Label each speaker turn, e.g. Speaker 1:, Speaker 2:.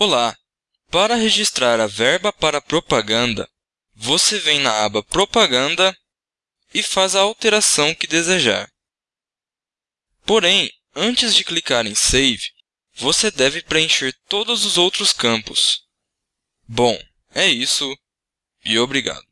Speaker 1: Olá! Para registrar a verba para propaganda, você vem na aba Propaganda e faz a alteração que desejar. Porém, antes de clicar em Save, você deve preencher todos os outros campos. Bom, é isso e obrigado.